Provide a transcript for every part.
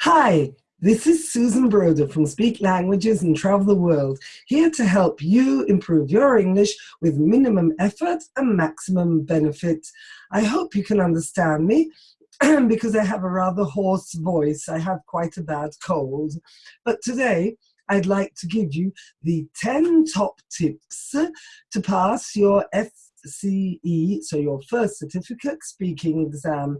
Hi, this is Susan Broder from Speak Languages and Travel the World, here to help you improve your English with minimum effort and maximum benefit. I hope you can understand me because I have a rather hoarse voice. I have quite a bad cold. But today, I'd like to give you the 10 top tips to pass your FCE, so your first certificate speaking exam.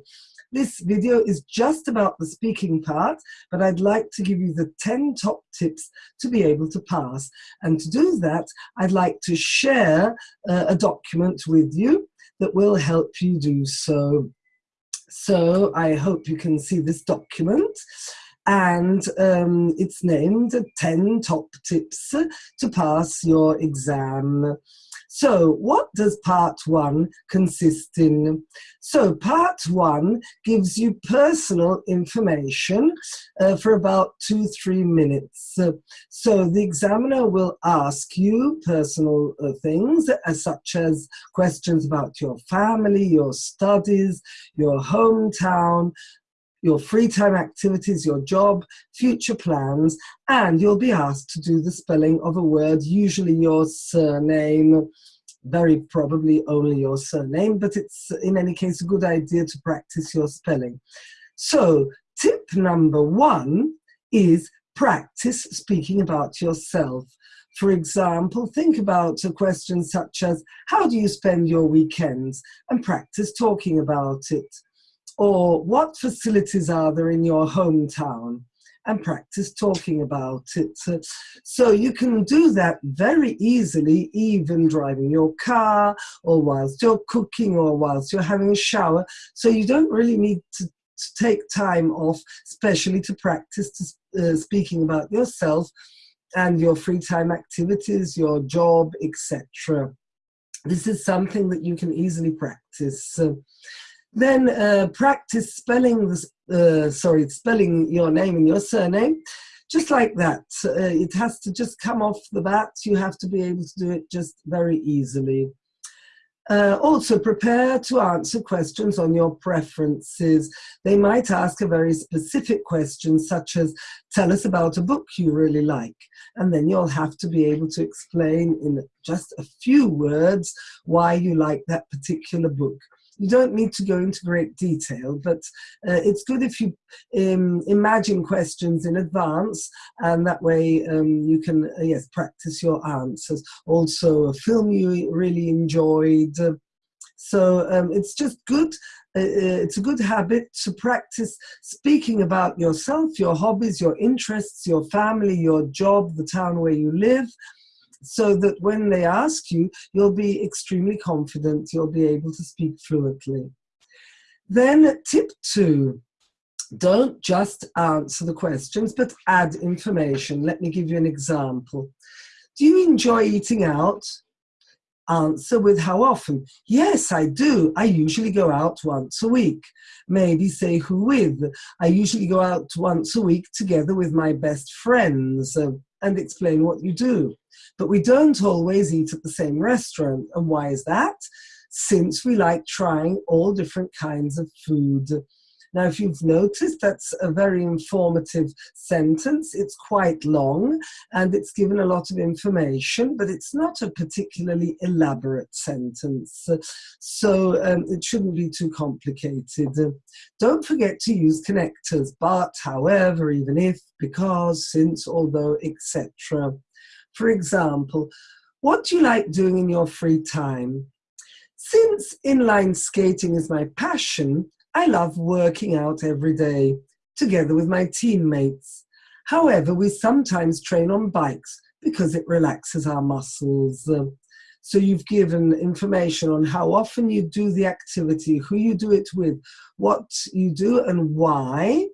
This video is just about the speaking part, but I'd like to give you the 10 top tips to be able to pass. And to do that, I'd like to share uh, a document with you that will help you do so. So I hope you can see this document and um, it's named 10 top tips to pass your exam. So what does part one consist in? So part one gives you personal information uh, for about two, three minutes. Uh, so the examiner will ask you personal uh, things uh, such as questions about your family, your studies, your hometown, your free time activities, your job, future plans, and you'll be asked to do the spelling of a word, usually your surname, very probably only your surname, but it's in any case a good idea to practice your spelling. So tip number one is practice speaking about yourself. For example, think about a question such as, how do you spend your weekends? And practice talking about it. Or what facilities are there in your hometown? And practice talking about it. So you can do that very easily, even driving your car, or whilst you're cooking, or whilst you're having a shower. So you don't really need to, to take time off, especially to practice to, uh, speaking about yourself and your free time activities, your job, etc. This is something that you can easily practice. Then uh, practice spelling, uh, sorry, spelling your name and your surname, just like that. Uh, it has to just come off the bat. You have to be able to do it just very easily. Uh, also, prepare to answer questions on your preferences. They might ask a very specific question, such as, tell us about a book you really like. And then you'll have to be able to explain in just a few words why you like that particular book you don't need to go into great detail, but uh, it's good if you um, imagine questions in advance, and that way um, you can, uh, yes, practice your answers. Also, a film you really enjoyed. So um, it's just good uh, uh, it's a good habit to practice speaking about yourself, your hobbies, your interests, your family, your job, the town where you live, so that when they ask you, you'll be extremely confident, you'll be able to speak fluently. Then tip two, don't just answer the questions, but add information. Let me give you an example. Do you enjoy eating out? Answer with how often? Yes, I do. I usually go out once a week. Maybe say who with. I usually go out once a week together with my best friends uh, and explain what you do. But we don't always eat at the same restaurant. And why is that? Since we like trying all different kinds of food. Now, if you've noticed, that's a very informative sentence. It's quite long and it's given a lot of information, but it's not a particularly elaborate sentence. So um, it shouldn't be too complicated. Don't forget to use connectors, but, however, even if, because, since, although, etc. For example, what do you like doing in your free time? Since inline skating is my passion, I love working out every day together with my teammates. However, we sometimes train on bikes because it relaxes our muscles. So you've given information on how often you do the activity, who you do it with, what you do and why,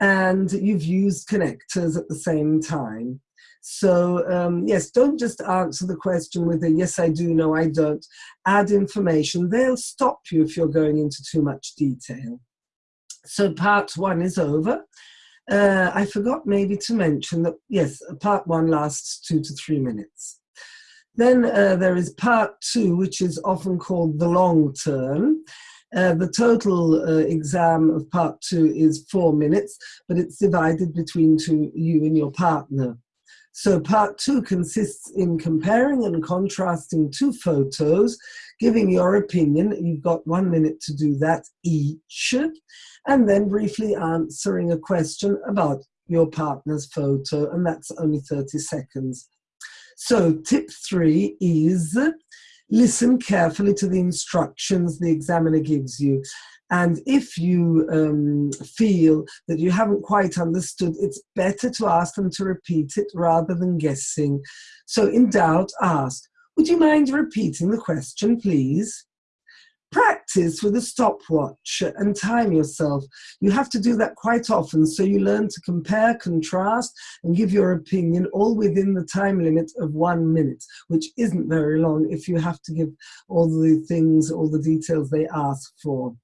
and you've used connectors at the same time. So um, yes, don't just answer the question with a yes, I do, no, I don't. Add information. They'll stop you if you're going into too much detail. So part one is over. Uh, I forgot maybe to mention that, yes, part one lasts two to three minutes. Then uh, there is part two, which is often called the long turn. Uh, the total uh, exam of part two is four minutes, but it's divided between two, you and your partner. So part two consists in comparing and contrasting two photos, giving your opinion. You've got one minute to do that each, and then briefly answering a question about your partner's photo, and that's only 30 seconds. So tip three is listen carefully to the instructions the examiner gives you. And if you um, feel that you haven't quite understood, it's better to ask them to repeat it rather than guessing. So in doubt, ask, would you mind repeating the question, please? Practice with a stopwatch and time yourself. You have to do that quite often so you learn to compare, contrast and give your opinion all within the time limit of one minute, which isn't very long if you have to give all the things, all the details they ask for.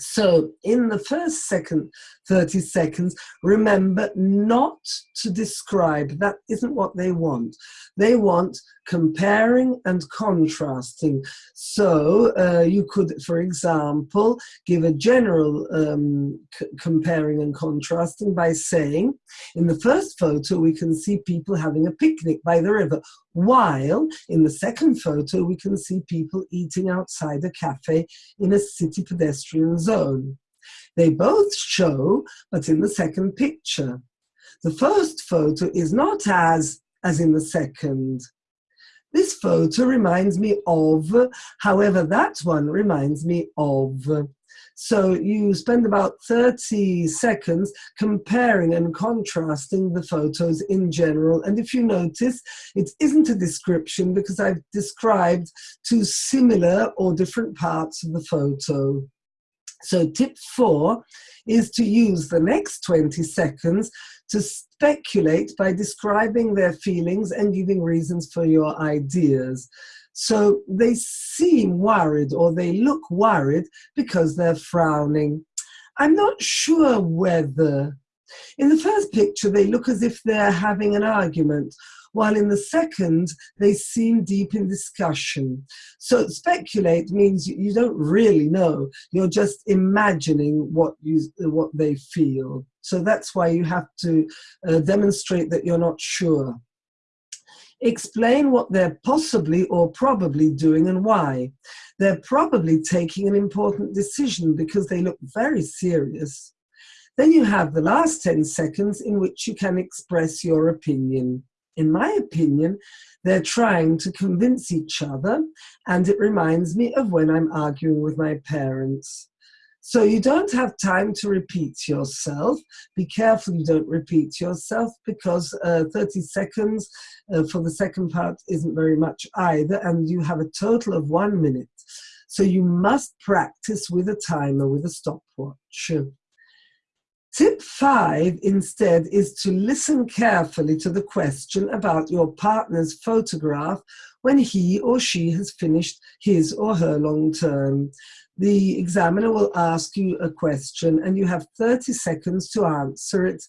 So in the first second 30 seconds, remember not to describe. That isn't what they want. They want comparing and contrasting. So uh, you could, for example, give a general um, comparing and contrasting by saying, in the first photo, we can see people having a picnic by the river, while in the second photo, we can see people eating outside a cafe in a city pedestrian zone. They both show, but in the second picture. The first photo is not as, as in the second. This photo reminds me of, however, that one reminds me of. So you spend about 30 seconds comparing and contrasting the photos in general. And if you notice, it isn't a description because I've described two similar or different parts of the photo. So tip four is to use the next 20 seconds to speculate by describing their feelings and giving reasons for your ideas. So they seem worried or they look worried because they're frowning. I'm not sure whether, in the first picture, they look as if they're having an argument while in the second, they seem deep in discussion. So speculate means you don't really know, you're just imagining what, you, what they feel. So that's why you have to uh, demonstrate that you're not sure. Explain what they're possibly or probably doing and why. They're probably taking an important decision because they look very serious. Then you have the last 10 seconds in which you can express your opinion in my opinion, they're trying to convince each other, and it reminds me of when I'm arguing with my parents. So you don't have time to repeat yourself. Be careful you don't repeat yourself because uh, 30 seconds uh, for the second part isn't very much either, and you have a total of one minute. So you must practice with a timer, with a stopwatch. Tip five instead is to listen carefully to the question about your partner's photograph when he or she has finished his or her long turn. The examiner will ask you a question and you have 30 seconds to answer it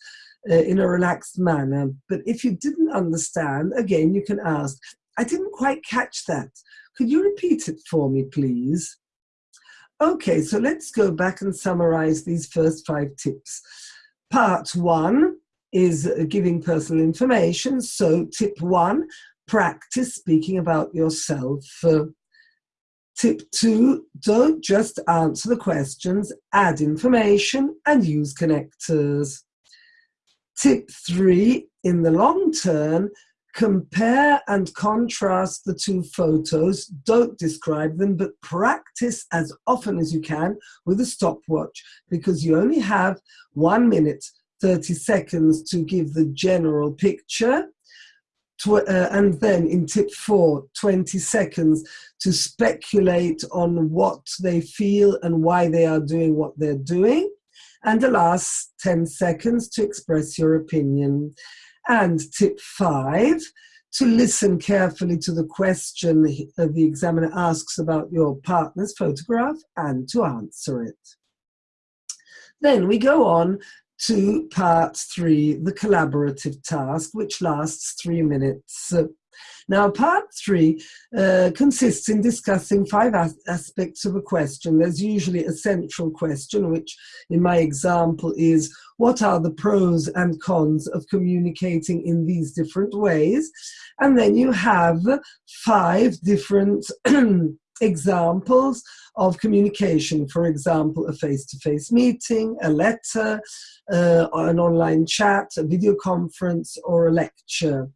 uh, in a relaxed manner. But if you didn't understand, again, you can ask, I didn't quite catch that. Could you repeat it for me, please? Okay, so let's go back and summarize these first five tips. Part one is giving personal information. So tip one, practice speaking about yourself. Uh, tip two, don't just answer the questions, add information and use connectors. Tip three, in the long turn, compare and contrast the two photos. Don't describe them, but practice as often as you can with a stopwatch because you only have one minute, 30 seconds to give the general picture. Uh, and then in tip four, 20 seconds to speculate on what they feel and why they are doing what they're doing. And the last 10 seconds to express your opinion. And tip five, to listen carefully to the question uh, the examiner asks about your partner's photograph and to answer it. Then we go on to part three, the collaborative task, which lasts three minutes. Uh, Now, part three uh, consists in discussing five as aspects of a question. There's usually a central question, which in my example is, what are the pros and cons of communicating in these different ways? And then you have five different examples of communication. For example, a face-to-face meeting, a letter, uh, an online chat, a video conference, or a lecture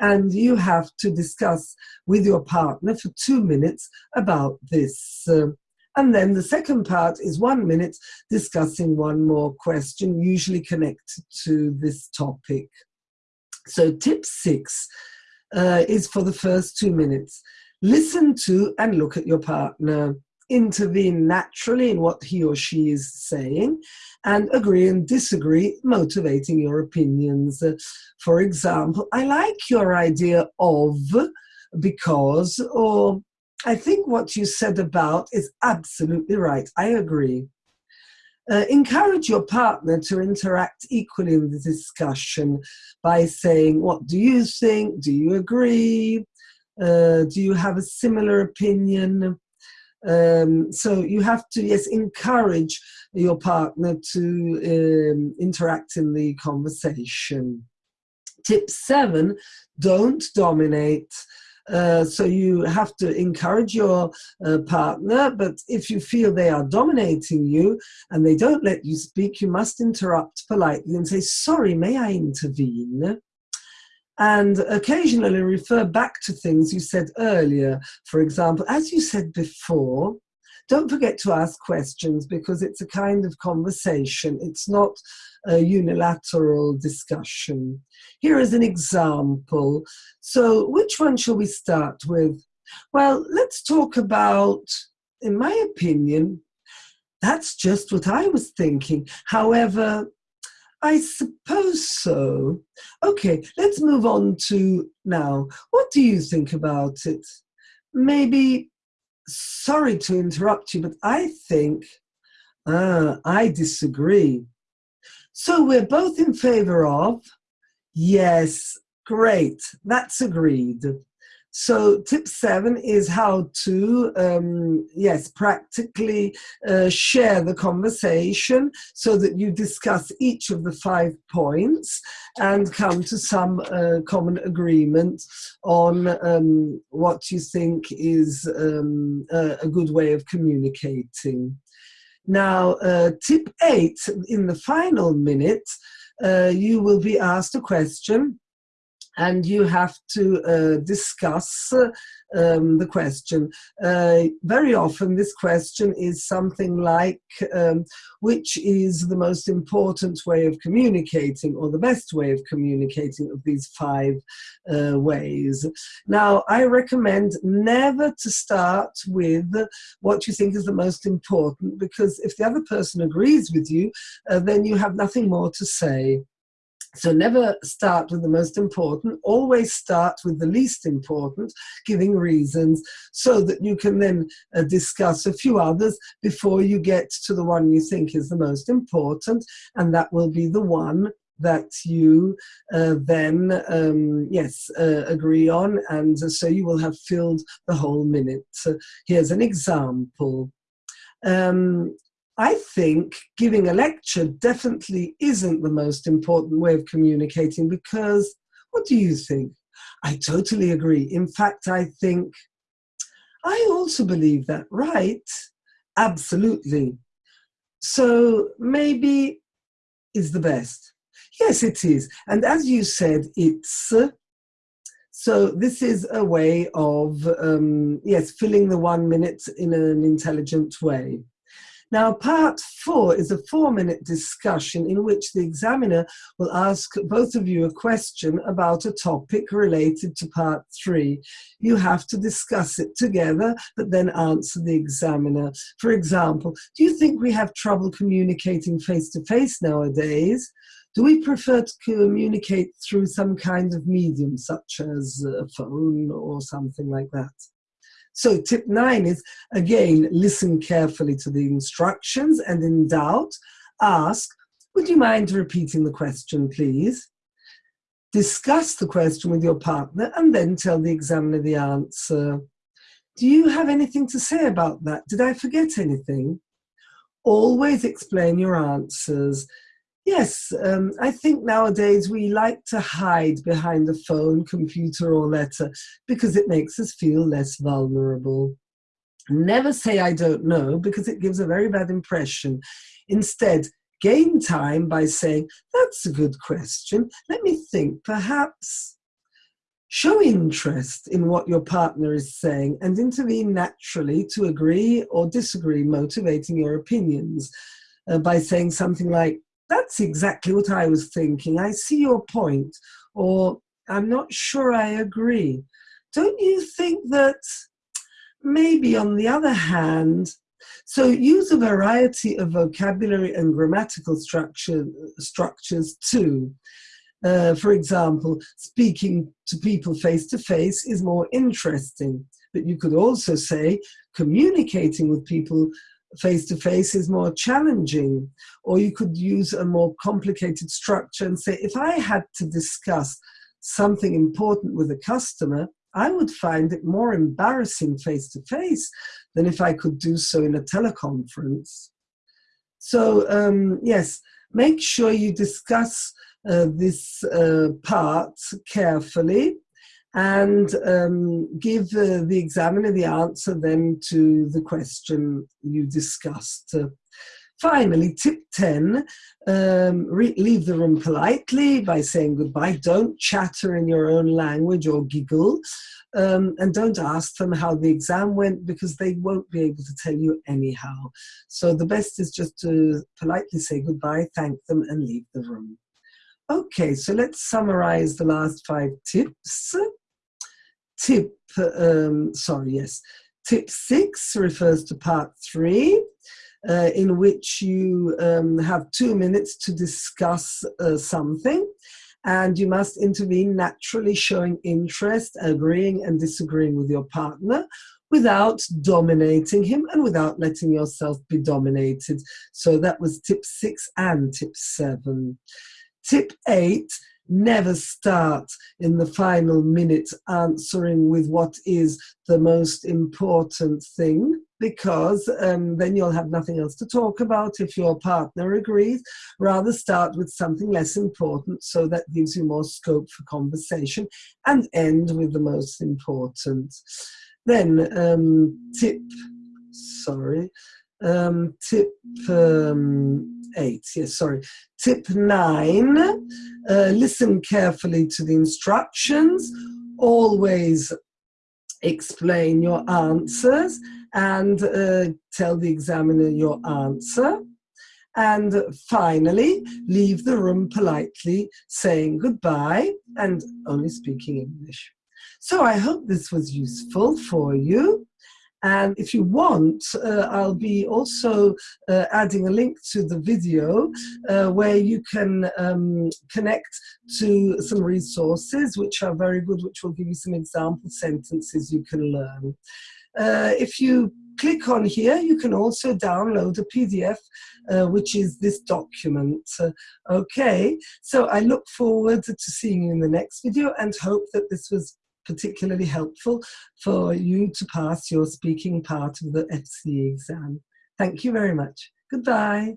and you have to discuss with your partner for two minutes about this. Uh, and then the second part is one minute discussing one more question, usually connected to this topic. So tip six uh, is for the first two minutes. Listen to and look at your partner intervene naturally in what he or she is saying and agree and disagree, motivating your opinions. For example, I like your idea of because, or I think what you said about is absolutely right. I agree. Uh, encourage your partner to interact equally in the discussion by saying, what do you think? Do you agree? Uh, do you have a similar opinion? Um, so you have to, yes, encourage your partner to um, interact in the conversation. Tip seven, don't dominate. Uh, so you have to encourage your uh, partner, but if you feel they are dominating you and they don't let you speak, you must interrupt politely and say, sorry, may I intervene? And occasionally refer back to things you said earlier. For example, as you said before, don't forget to ask questions because it's a kind of conversation. It's not a unilateral discussion. Here is an example. So which one shall we start with? Well, let's talk about, in my opinion, that's just what I was thinking. However, I suppose so. Okay, let's move on to now. What do you think about it? Maybe, sorry to interrupt you, but I think, uh, I disagree. So we're both in favor of, yes, great, that's agreed. So tip seven is how to, um, yes, practically uh, share the conversation so that you discuss each of the five points and come to some uh, common agreement on um, what you think is um, a, a, good way of communicating. Now, uh, tip eight, in the final minute, uh, you will be asked a question and you have to uh, discuss um, the question. Uh, very often this question is something like, um, which is the most important way of communicating or the best way of communicating of these five uh, ways. Now, I recommend never to start with what you think is the most important because if the other person agrees with you, uh, then you have nothing more to say. So never start with the most important, always start with the least important, giving reasons so that you can then uh, discuss a few others before you get to the one you think is the most important and that will be the one that you uh, then, um, yes, uh, agree on and so you will have filled the whole minute. So here's an example. Um, I think giving a lecture definitely isn't the most important way of communicating because what do you think? I totally agree. In fact, I think I also believe that, right? Absolutely. So maybe is the best. Yes, it is. And as you said, it's so this is a way of, um, yes, filling the one minute in an intelligent way. Now, part four is a four-minute discussion in which the examiner will ask both of you a question about a topic related to part three. You have to discuss it together, but then answer the examiner. For example, do you think we have trouble communicating face-to-face nowadays? Do we prefer to communicate through some kind of medium, such as a phone or something like that? So tip nine is, again, listen carefully to the instructions and in doubt, ask, would you mind repeating the question, please? discuss the question with your partner and then tell the examiner the answer. Do you have anything to say about that? Did I forget anything? Always explain your answers. Yes, um, I think nowadays we like to hide behind a phone, computer or letter because it makes us feel less vulnerable. Never say I don't know because it gives a very bad impression. Instead, gain time by saying, that's a good question. Let me think, perhaps. Show interest in what your partner is saying and intervene naturally to agree or disagree, motivating your opinions uh, by saying something like, that's exactly what I was thinking. I see your point. Or I'm not sure I agree. Don't you think that maybe on the other hand, so use a variety of vocabulary and grammatical structure, structures too. Uh, for example, speaking to people face to face is more interesting. But you could also say communicating with people face to face is more challenging. Or you could use a more complicated structure and say, if I had to discuss something important with a customer, I would find it more embarrassing face to face than if I could do so in a teleconference. So um, yes, make sure you discuss uh, this uh, part carefully and um, give uh, the examiner the answer then to the question you discussed. Finally, tip 10, um, leave the room politely by saying goodbye. Don't chatter in your own language or giggle. Um, and don't ask them how the exam went because they won't be able to tell you anyhow. So the best is just to politely say goodbye, thank them and leave the room. Okay, so let's summarize the last five tips. Tip, um, sorry, yes. Tip six refers to part three uh, in which you um, have two minutes to discuss uh, something and you must intervene naturally showing interest, agreeing and disagreeing with your partner without dominating him and without letting yourself be dominated. So that was tip six and tip seven. Tip eight, never start in the final minute answering with what is the most important thing because um, then you'll have nothing else to talk about if your partner agrees. Rather start with something less important so that gives you more scope for conversation and end with the most important. Then um, tip, sorry, um, tip um, eight, yes, sorry. Tip nine, uh, listen carefully to the instructions. Always explain your answers and uh, tell the examiner your answer. And finally, leave the room politely, saying goodbye and only speaking English. So I hope this was useful for you. And if you want, uh, I'll be also uh, adding a link to the video uh, where you can um, connect to some resources which are very good, which will give you some example sentences you can learn. Uh, if you click on here, you can also download a PDF, uh, which is this document. Uh, okay, so I look forward to seeing you in the next video and hope that this was particularly helpful for you to pass your speaking part of the FCE exam. Thank you very much. Goodbye.